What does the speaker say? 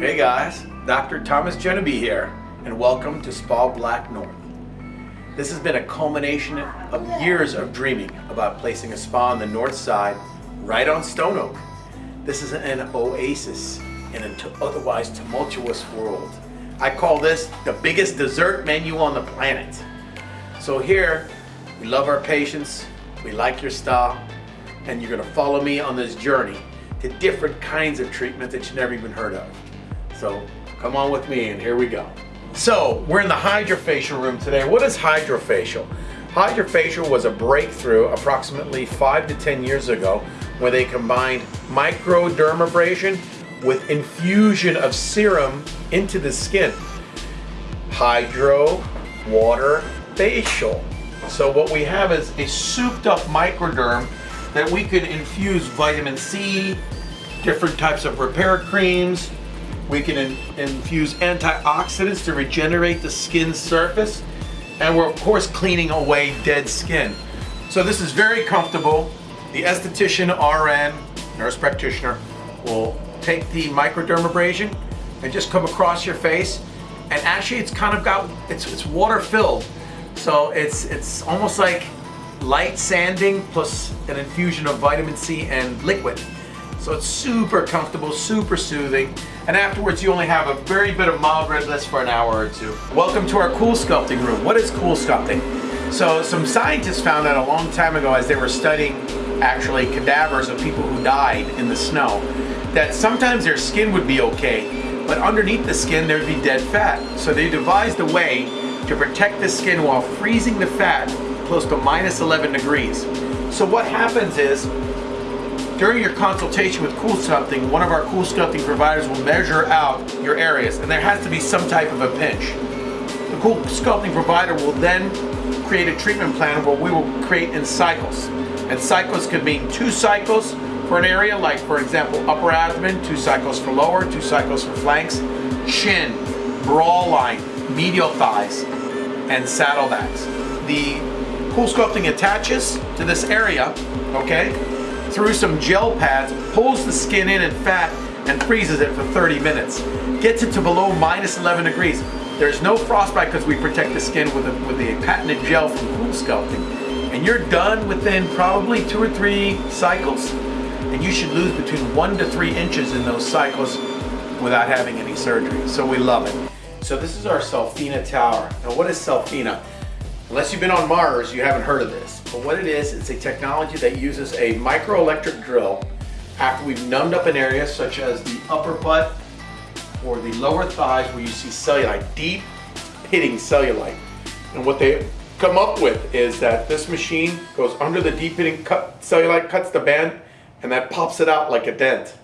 Hey guys, Dr. Thomas Genevieve here, and welcome to Spa Black North. This has been a culmination of years of dreaming about placing a spa on the north side, right on Stone Oak. This is an oasis in an otherwise tumultuous world. I call this the biggest dessert menu on the planet. So here, we love our patients, we like your style, and you're gonna follow me on this journey to different kinds of treatments that you've never even heard of. So come on with me and here we go. So we're in the hydrofacial room today. What is hydrofacial? Hydrofacial was a breakthrough approximately five to 10 years ago where they combined microdermabrasion with infusion of serum into the skin. Hydro, water, facial. So what we have is a souped up microderm that we could infuse vitamin C, different types of repair creams, we can in, infuse antioxidants to regenerate the skin surface. And we're of course cleaning away dead skin. So this is very comfortable. The esthetician RN, nurse practitioner, will take the microdermabrasion and just come across your face. And actually it's kind of got, it's, it's water filled. So it's, it's almost like light sanding plus an infusion of vitamin C and liquid. So it's super comfortable, super soothing. And afterwards you only have a very bit of mild redness for an hour or two. Welcome to our cool sculpting room. What is cool sculpting? So some scientists found out a long time ago as they were studying actually cadavers of people who died in the snow that sometimes their skin would be okay, but underneath the skin there'd be dead fat. So they devised a way to protect the skin while freezing the fat close to minus 11 degrees. So what happens is during your consultation with Cool Sculpting, one of our Cool Sculpting providers will measure out your areas, and there has to be some type of a pinch. The Cool Sculpting provider will then create a treatment plan where we will create in cycles. And cycles could mean two cycles for an area, like for example, upper abdomen, two cycles for lower, two cycles for flanks, chin, brow line, medial thighs, and saddlebacks. The Cool Sculpting attaches to this area, okay? Through some gel pads, pulls the skin in and fat, and freezes it for 30 minutes. Gets it to below minus 11 degrees. There's no frostbite because we protect the skin with a, with a patented gel from Cool Sculpting. And you're done within probably two or three cycles. And you should lose between one to three inches in those cycles without having any surgery. So we love it. So this is our Cellfina tower. Now what is Cellfina? Unless you've been on Mars, you haven't heard of this. But what it is, it's a technology that uses a microelectric drill after we've numbed up an area such as the upper butt or the lower thighs where you see cellulite, deep pitting cellulite. And what they come up with is that this machine goes under the deep pitting cut, cellulite, cuts the band, and that pops it out like a dent.